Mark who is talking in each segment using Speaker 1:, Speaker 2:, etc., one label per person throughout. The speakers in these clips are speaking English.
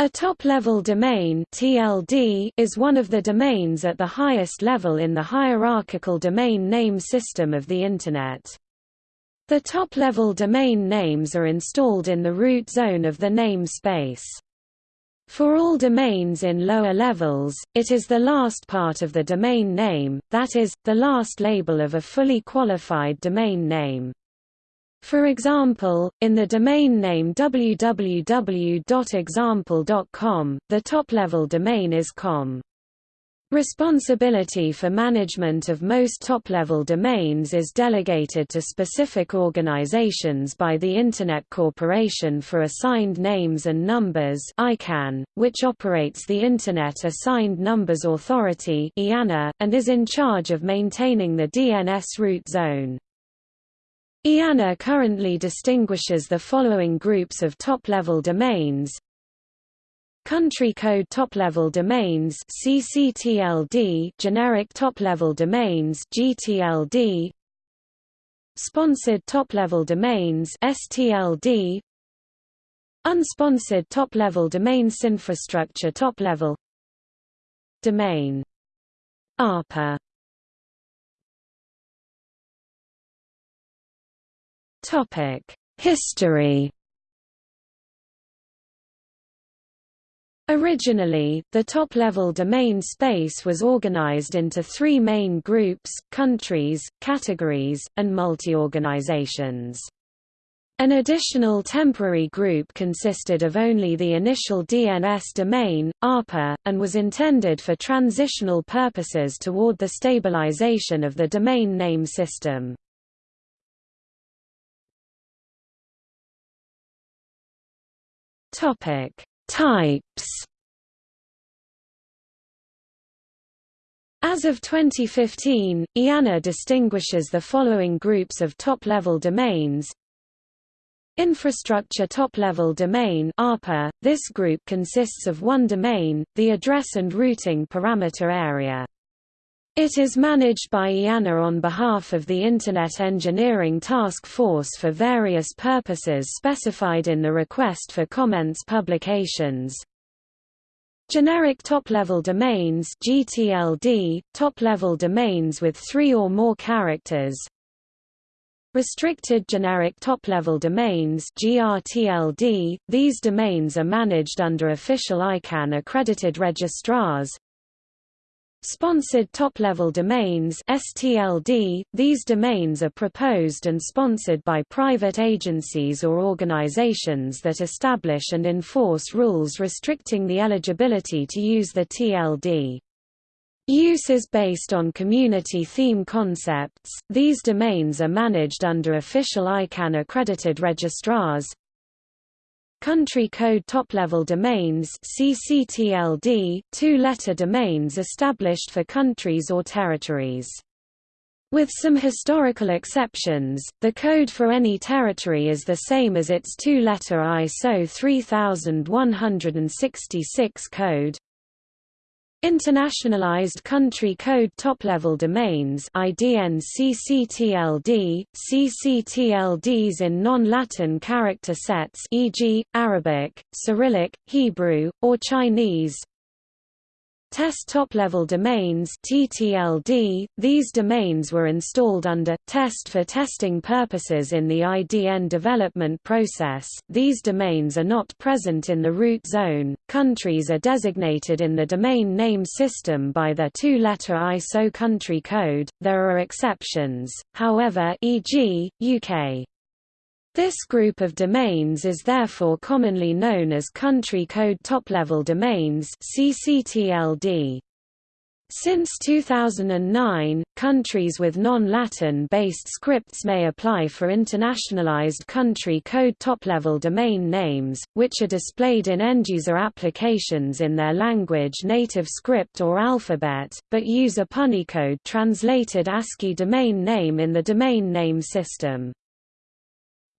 Speaker 1: A top-level domain (TLD) is one of the domains at the highest level in the hierarchical domain name system of the Internet. The top-level domain names are installed in the root zone of the namespace. For all domains in lower levels, it is the last part of the domain name, that is, the last label of a fully qualified domain name. For example, in the domain name www.example.com, the top-level domain is com. Responsibility for management of most top-level domains is delegated to specific organizations by the Internet Corporation for Assigned Names and Numbers ICANN, which operates the Internet Assigned Numbers Authority and is in charge of maintaining the DNS root zone. IANA currently distinguishes the following groups of top-level domains. Country code top-level domains CCTLD generic top-level domains GTLD Sponsored top-level domains STLD Unsponsored top-level domains infrastructure top-level. Domain. ARPA History Originally, the top-level domain space was organized into three main groups, countries, categories, and multi-organizations. An additional temporary group consisted of only the initial DNS domain, ARPA, and was intended for transitional purposes toward the stabilization of the domain name system. Topic: Types. As of 2015, IANA distinguishes the following groups of top-level domains. Infrastructure top-level domain ARPA. This group consists of one domain, the address and routing parameter area. It is managed by IANA on behalf of the Internet Engineering Task Force for various purposes specified in the Request for Comments publications. Generic top-level domains GTLD, top-level domains with three or more characters. Restricted generic top-level domains GRTLD, these domains are managed under official ICANN accredited registrars. Sponsored top-level domains STLD, these domains are proposed and sponsored by private agencies or organizations that establish and enforce rules restricting the eligibility to use the TLD. Use is based on community theme concepts. These domains are managed under official ICANN accredited registrars. Country code top-level domains CCTLD, two-letter domains established for countries or territories. With some historical exceptions, the code for any territory is the same as its two-letter ISO 3166 code. Internationalized Country Code Top-Level Domains IDN CCTLD, CCTLDs in non-Latin character sets e.g., Arabic, Cyrillic, Hebrew, or Chinese Test top-level domains TTLD, these domains were installed under test for testing purposes in the IDN development process. These domains are not present in the root zone. Countries are designated in the domain name system by their two-letter ISO country code. There are exceptions. However, e.g., UK this group of domains is therefore commonly known as Country Code Top-Level Domains CCTLD. Since 2009, countries with non-Latin-based scripts may apply for internationalized country code top-level domain names, which are displayed in end-user applications in their language native script or alphabet, but use a Punycode translated ASCII domain name in the domain name system.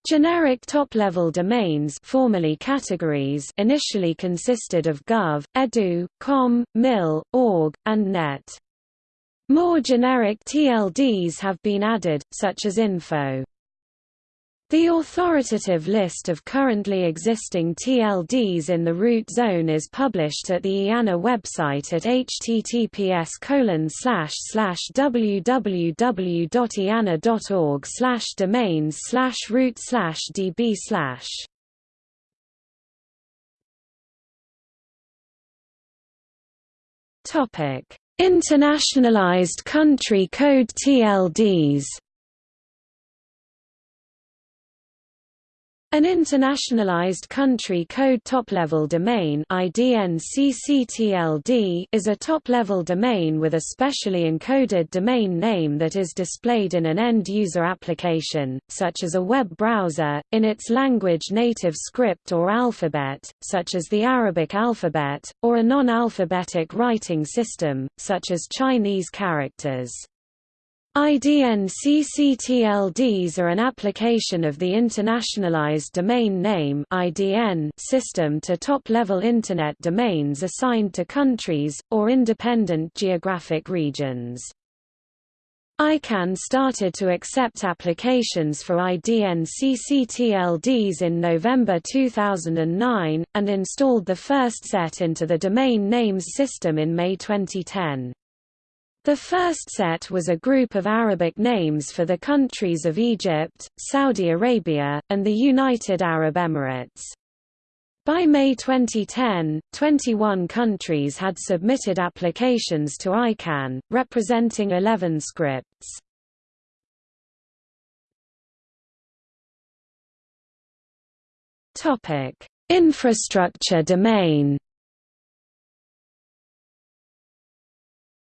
Speaker 1: Generic top-level domains formerly categories initially consisted of gov, edu, com, mil, org, and net. More generic TLDs have been added, such as info. The authoritative list of currently existing TLDs in the root zone is published at the IANA website at https www.iana.org domains root db Internationalized country code TLDs An internationalized country code top-level domain is a top-level domain with a specially encoded domain name that is displayed in an end-user application, such as a web browser, in its language-native script or alphabet, such as the Arabic alphabet, or a non-alphabetic writing system, such as Chinese characters. IDN-CCTLDs are an application of the Internationalized Domain Name system to top-level Internet domains assigned to countries, or independent geographic regions. ICANN started to accept applications for IDN-CCTLDs in November 2009, and installed the first set into the Domain Names System in May 2010. The first set was a group of Arabic names for the countries of Egypt, Saudi Arabia, and the United Arab Emirates. By May 2010, 21 countries had submitted applications to ICANN, representing 11 scripts. Infrastructure domain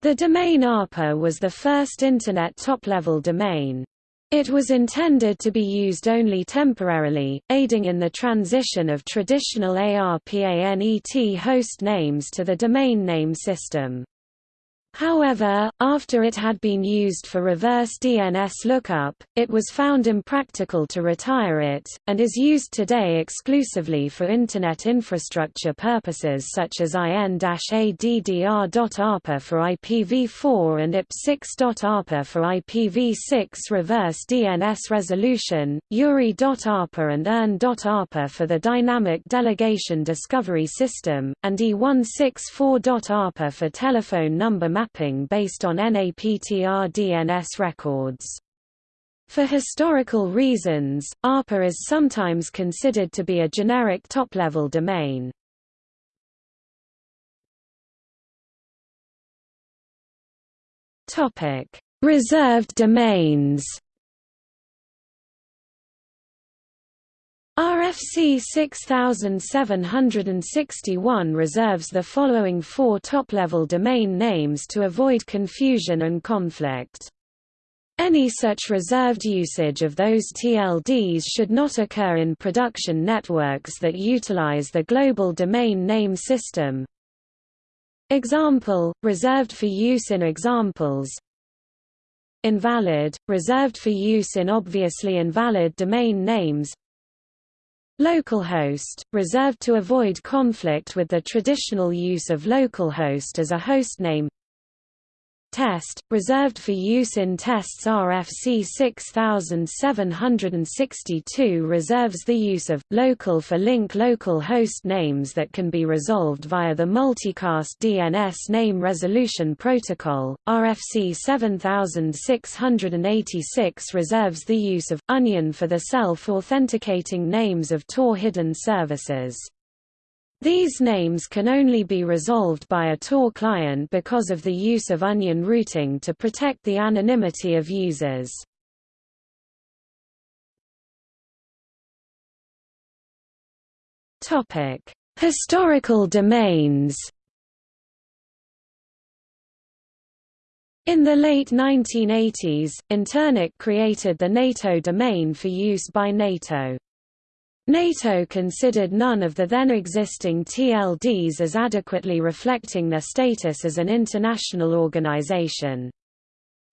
Speaker 1: The domain ARPA was the first Internet top-level domain. It was intended to be used only temporarily, aiding in the transition of traditional ARPANET host names to the domain name system. However, after it had been used for reverse DNS lookup, it was found impractical to retire it, and is used today exclusively for Internet infrastructure purposes such as IN-ADDR.ARPA for IPv4 and IP6.ARPA for IPv6 reverse DNS resolution, URI.ARPA and URN.ARPA for the Dynamic Delegation Discovery System, and E164.ARPA for telephone number mapping based on NAPTR DNS records. For historical reasons, ARPA is sometimes considered to be a generic top-level domain. Reserved domains RFC 6761 reserves the following four top-level domain names to avoid confusion and conflict. Any such reserved usage of those TLDs should not occur in production networks that utilize the Global Domain Name System. Example, reserved for use in examples Invalid, reserved for use in obviously invalid domain names Localhost, reserved to avoid conflict with the traditional use of localhost as a hostname Test, reserved for use in tests RFC 6762 reserves the use of, local for link local host names that can be resolved via the multicast DNS name resolution protocol. RFC 7686 reserves the use of, onion for the self-authenticating names of Tor hidden services. These names can only be resolved by a Tor client because of the use of onion routing to protect the anonymity of users. Topic: Historical domains In the late 1980s, Internic created the NATO domain for use by NATO. NATO considered none of the then existing TLDs as adequately reflecting their status as an international organization.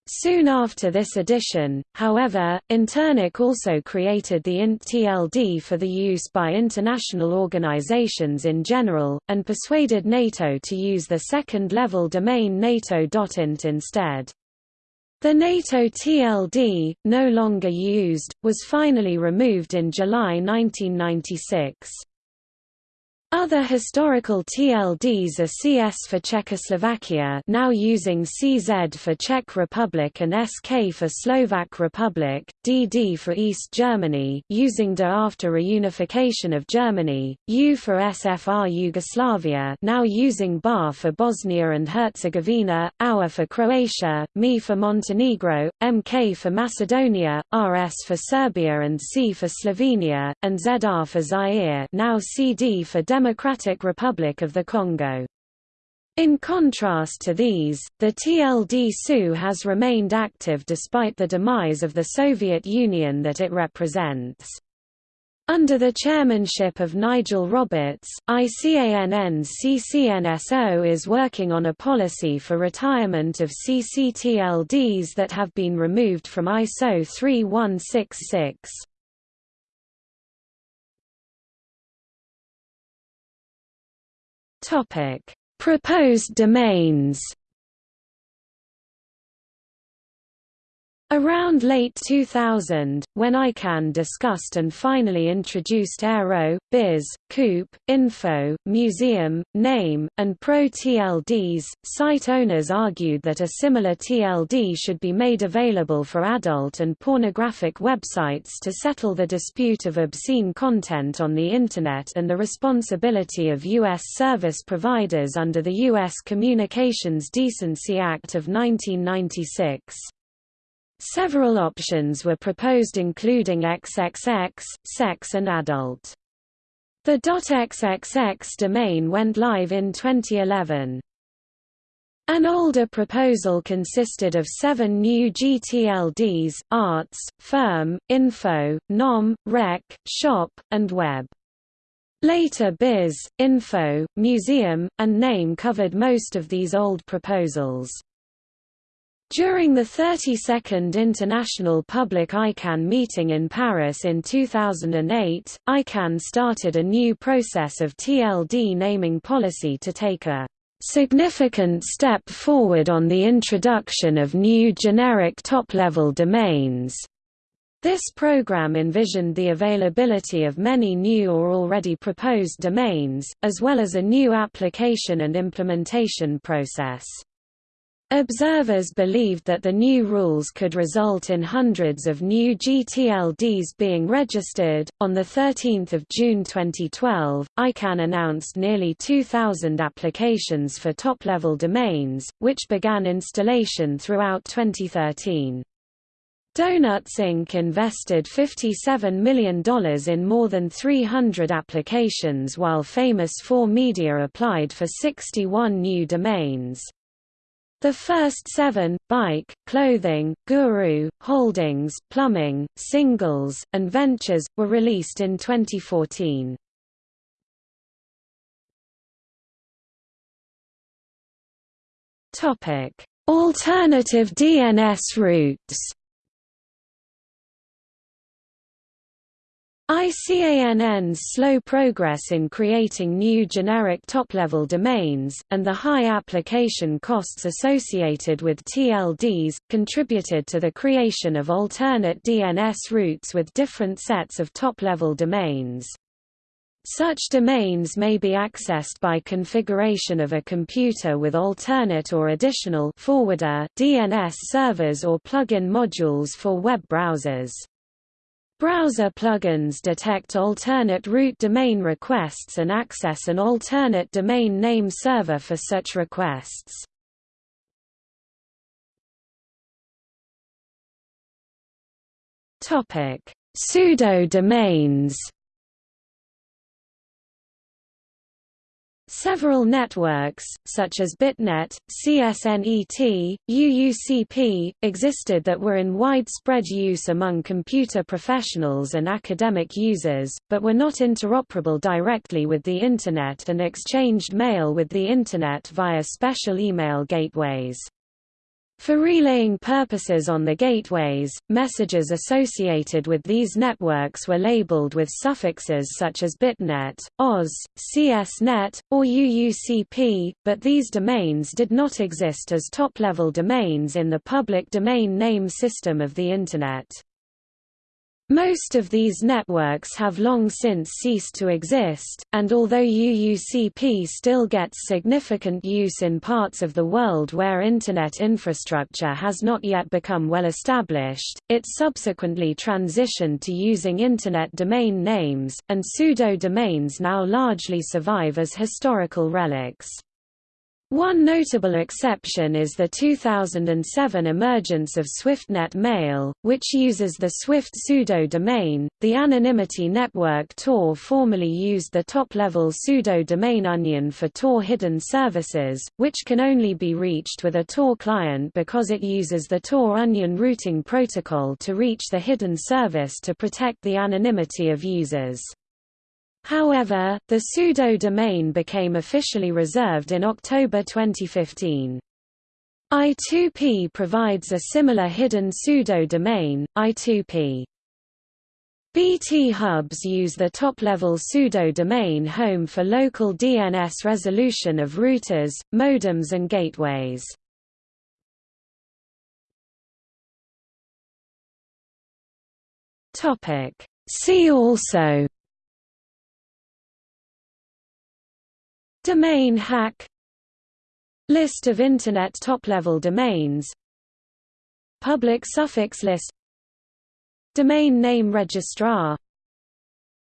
Speaker 1: Soon after this addition, however, Internic also created the INT-TLD for the use by international organizations in general, and persuaded NATO to use the second-level domain NATO.int instead. The NATO TLD, no longer used, was finally removed in July 1996. Other historical TLDs are CS for Czechoslovakia now using CZ for Czech Republic and SK for Slovak Republic, DD for East Germany using DE after reunification of Germany, YU for SFR Yugoslavia now using BA for Bosnia and Herzegovina, AUR for Croatia, ME for Montenegro, MK for Macedonia, RS for Serbia and C for Slovenia, and ZR for Zaire now CD for Democratic Democratic Republic of the Congo. In contrast to these, the TLD-SU has remained active despite the demise of the Soviet Union that it represents. Under the chairmanship of Nigel Roberts, ICANN's CCNSO is working on a policy for retirement of CCTLDs that have been removed from ISO 3166. Topic: Proposed domains. Around late 2000, when ICANN discussed and finally introduced Aero, Biz, Coop, Info, Museum, Name, and Pro TLDs, site owners argued that a similar TLD should be made available for adult and pornographic websites to settle the dispute of obscene content on the Internet and the responsibility of U.S. service providers under the U.S. Communications Decency Act of 1996. Several options were proposed including XXX, sex and adult. The .xxx domain went live in 2011. An older proposal consisted of seven new GTLDs, arts, firm, info, nom, rec, shop, and web. Later biz, info, museum, and name covered most of these old proposals. During the 32nd International Public ICANN meeting in Paris in 2008, ICANN started a new process of TLD naming policy to take a significant step forward on the introduction of new generic top-level domains. This program envisioned the availability of many new or already proposed domains, as well as a new application and implementation process. Observers believed that the new rules could result in hundreds of new GTLDs being registered. On 13 June 2012, ICANN announced nearly 2,000 applications for top-level domains, which began installation throughout 2013. Donuts Inc. invested $57 million in more than 300 applications while Famous 4 Media applied for 61 new domains. The first seven, Bike, Clothing, Guru, Holdings, Plumbing, Singles, and Ventures, were released in 2014. Alternative DNS routes ICANN's slow progress in creating new generic top-level domains, and the high application costs associated with TLDs, contributed to the creation of alternate DNS routes with different sets of top-level domains. Such domains may be accessed by configuration of a computer with alternate or additional forwarder DNS servers or plug-in modules for web browsers. Browser plugins detect alternate root domain requests and access an alternate domain name server for such requests. Topic: Pseudo domains. Several networks, such as BitNet, CSNET, UUCP, existed that were in widespread use among computer professionals and academic users, but were not interoperable directly with the Internet and exchanged mail with the Internet via special email gateways. For relaying purposes on the gateways, messages associated with these networks were labeled with suffixes such as bitnet, OZ, CSNet, or UUCP, but these domains did not exist as top-level domains in the public domain name system of the Internet. Most of these networks have long since ceased to exist, and although UUCP still gets significant use in parts of the world where Internet infrastructure has not yet become well established, it subsequently transitioned to using Internet domain names, and pseudo-domains now largely survive as historical relics. One notable exception is the 2007 emergence of SwiftNet Mail, which uses the Swift pseudo-domain. The anonymity network Tor formerly used the top-level pseudo-domain Onion for Tor hidden services, which can only be reached with a Tor client because it uses the Tor Onion routing protocol to reach the hidden service to protect the anonymity of users. However, the pseudo-domain became officially reserved in October 2015. I2P provides a similar hidden pseudo-domain, I2P. BT hubs use the top-level pseudo-domain home for local DNS resolution of routers, modems and gateways. See also Domain hack. List of Internet top-level domains. Public suffix list. Domain name registrar.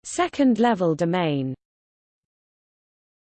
Speaker 1: Second-level domain